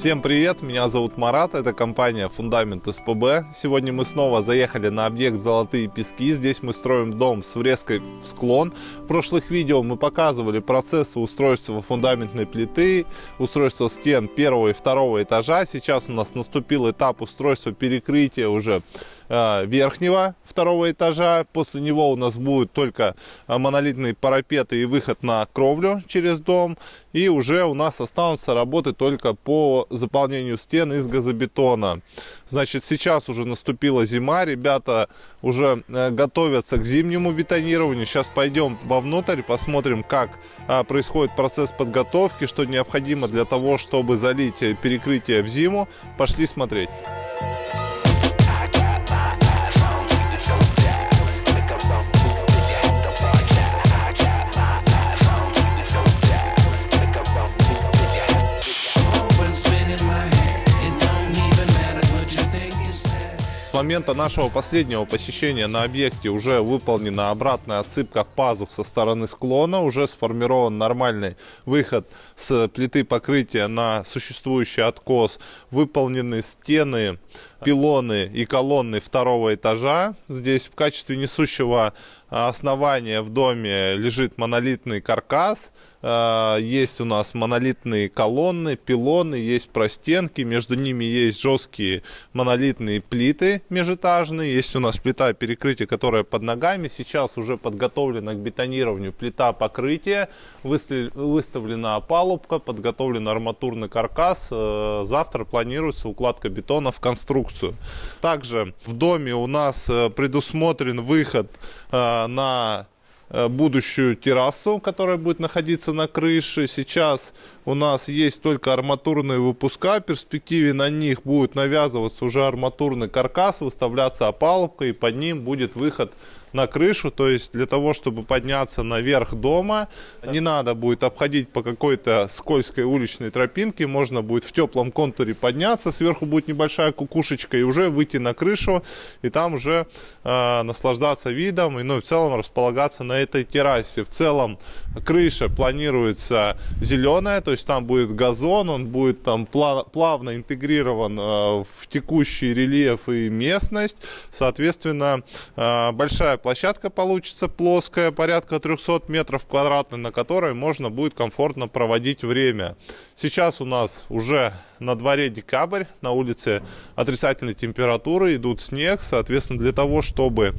Всем привет, меня зовут Марат, это компания Фундамент СПБ. Сегодня мы снова заехали на объект Золотые Пески. Здесь мы строим дом с врезкой в склон. В прошлых видео мы показывали процессы устройства фундаментной плиты, устройства стен первого и второго этажа. Сейчас у нас наступил этап устройства перекрытия уже верхнего второго этажа. После него у нас будут только э, монолитные парапеты и выход на кровлю через дом. И уже у нас останутся работы только по заполнению стен из газобетона. Значит, сейчас уже наступила зима. Ребята уже э, готовятся к зимнему бетонированию. Сейчас пойдем вовнутрь, посмотрим, как происходит процесс подготовки, что необходимо для того, чтобы залить перекрытие в зиму. Пошли смотреть. Момента нашего последнего посещения на объекте уже выполнена обратная отсыпка пазов со стороны склона, уже сформирован нормальный выход с плиты покрытия на существующий откос, выполнены стены, пилоны и колонны второго этажа. Здесь в качестве несущего основания в доме лежит монолитный каркас, а, есть у нас монолитные колонны, пилоны, есть простенки, между ними есть жесткие монолитные плиты межэтажные, есть у нас плита перекрытия, которая под ногами, сейчас уже подготовлена к бетонированию плита покрытия, выставлена опалубка, подготовлен арматурный каркас, э, завтра планируется укладка бетона в конструкцию. Также в доме у нас э, предусмотрен выход э, на Э, будущую террасу, которая будет находиться на крыше. Сейчас у нас есть только арматурные выпуска. В перспективе на них будет навязываться уже арматурный каркас, выставляться опалубка и под ним будет выход на крышу, то есть для того, чтобы подняться наверх дома, не надо будет обходить по какой-то скользкой уличной тропинке, можно будет в теплом контуре подняться, сверху будет небольшая кукушечка и уже выйти на крышу и там уже э, наслаждаться видом и ну, в целом располагаться на этой террасе. В целом крыша планируется зеленая, то есть там будет газон, он будет там плавно интегрирован э, в текущий рельеф и местность, соответственно э, большая площадка получится плоская, порядка 300 метров квадратных, на которой можно будет комфортно проводить время. Сейчас у нас уже на дворе декабрь, на улице отрицательной температуры, идут снег, соответственно, для того, чтобы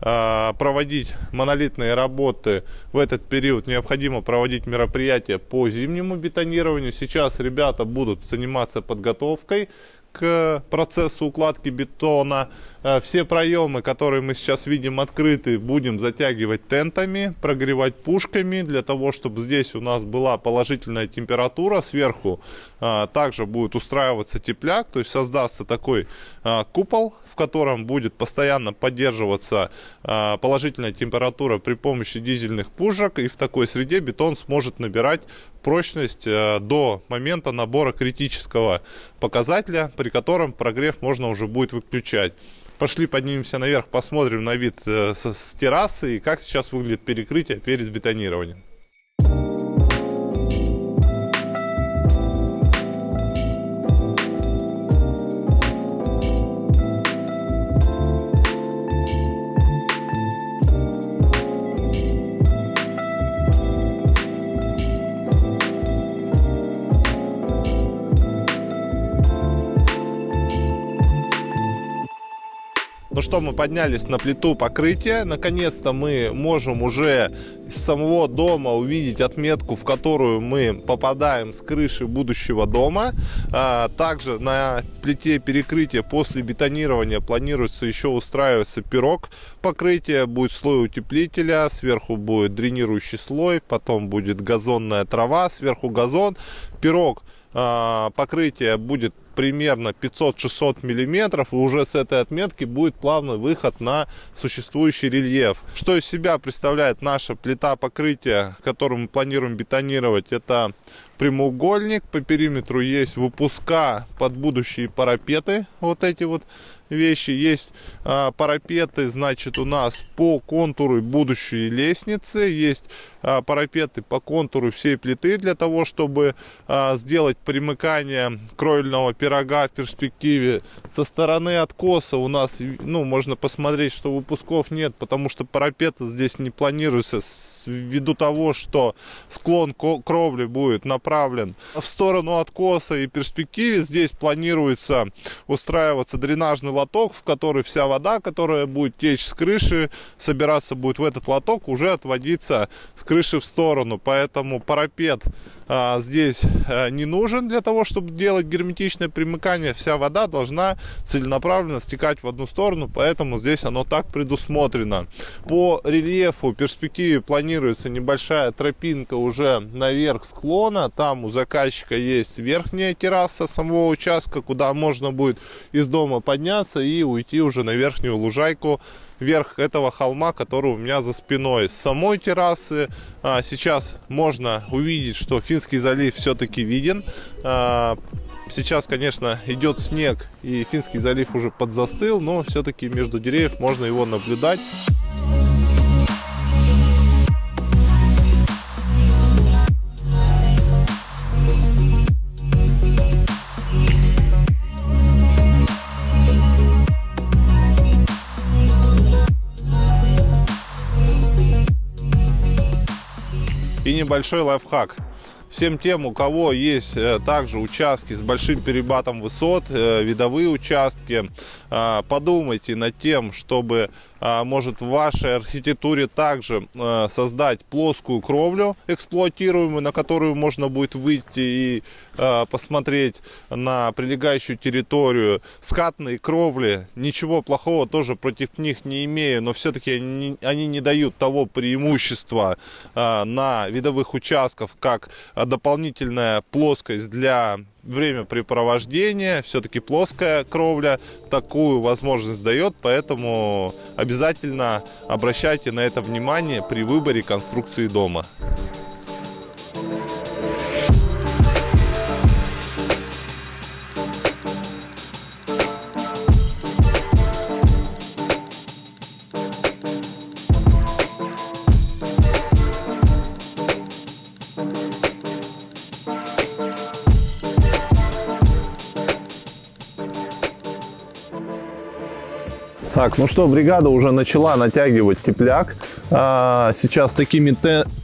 э, проводить монолитные работы в этот период, необходимо проводить мероприятия по зимнему бетонированию. Сейчас ребята будут заниматься подготовкой к процессу укладки бетона. Э, все проемы, которые мы сейчас видим открыты, будем затягивать тентами, прогревать пушками, для того, чтобы здесь у нас была положительная температура. Сверху э, также будет устраиваться тепляк, то есть создастся такой э, купол, в котором будет постоянно поддерживаться положительная температура при помощи дизельных пушек. И в такой среде бетон сможет набирать прочность до момента набора критического показателя, при котором прогрев можно уже будет выключать. Пошли поднимемся наверх, посмотрим на вид э, с террасы и как сейчас выглядит перекрытие перед бетонированием. Ну что, мы поднялись на плиту покрытия. Наконец-то мы можем уже из самого дома увидеть отметку, в которую мы попадаем с крыши будущего дома. А, также на плите перекрытия после бетонирования планируется еще устраиваться пирог покрытия. Будет слой утеплителя, сверху будет дренирующий слой, потом будет газонная трава, сверху газон. Пирог покрытие будет примерно 500-600 миллиметров и уже с этой отметки будет плавный выход на существующий рельеф. Что из себя представляет наша плита покрытия, которую мы планируем бетонировать? Это прямоугольник, по периметру есть выпуска под будущие парапеты, вот эти вот вещи. Есть а, парапеты, значит, у нас по контуру будущей лестницы. Есть а, парапеты по контуру всей плиты для того, чтобы а, сделать примыкание кровельного пирога в перспективе. Со стороны откоса у нас, ну, можно посмотреть, что выпусков нет, потому что парапеты здесь не планируется ввиду того, что склон кровли будет направлен в сторону откоса и перспективе здесь планируется устраиваться дренажный лоток, в который вся вода, которая будет течь с крыши, собираться будет в этот лоток, уже отводиться с крыши в сторону. Поэтому парапет а, здесь а, не нужен для того, чтобы делать герметичное примыкание. Вся вода должна целенаправленно стекать в одну сторону, поэтому здесь оно так предусмотрено. По рельефу перспективе планируется небольшая тропинка уже наверх склона. Там у заказчика есть верхняя терраса самого участка, куда можно будет из дома подняться и уйти уже на верхнюю лужайку верх этого холма, который у меня за спиной. С самой террасы а, сейчас можно увидеть, что Финский залив все-таки виден. А, сейчас, конечно, идет снег, и Финский залив уже подзастыл, но все-таки между деревьев можно его наблюдать. Небольшой лайфхак. Всем тем, у кого есть э, также участки с большим перебатом высот, э, видовые участки, э, подумайте над тем, чтобы может в вашей архитектуре также а, создать плоскую кровлю эксплуатируемую, на которую можно будет выйти и а, посмотреть на прилегающую территорию. Скатные кровли, ничего плохого тоже против них не имею, но все-таки они, они не дают того преимущества на видовых участках, как дополнительная плоскость для времяпрепровождения, все-таки плоская кровля такую возможность дает, поэтому обязательно обращайте на это внимание при выборе конструкции дома. Так, ну что, бригада уже начала натягивать тепляк. А, сейчас такими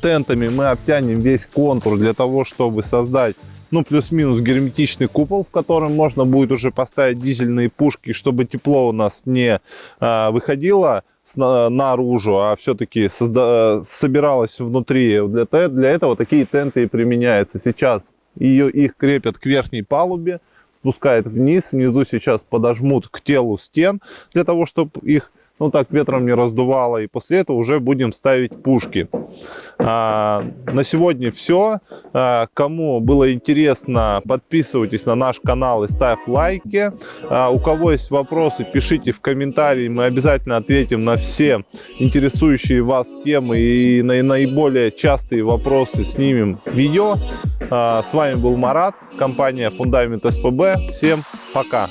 тентами мы обтянем весь контур для того, чтобы создать ну, плюс-минус герметичный купол, в котором можно будет уже поставить дизельные пушки, чтобы тепло у нас не а, выходило наружу, а все-таки собиралось внутри. Для, для этого такие тенты и применяются. Сейчас ее, их крепят к верхней палубе спускает вниз. Внизу сейчас подожмут к телу стен для того, чтобы их ну так ветром не раздувало. И после этого уже будем ставить пушки. А, на сегодня все. А, кому было интересно, подписывайтесь на наш канал и ставь лайки. А, у кого есть вопросы, пишите в комментарии. Мы обязательно ответим на все интересующие вас темы и на наиболее частые вопросы снимем видео. А, с вами был Марат, компания Фундамент СПБ. Всем пока!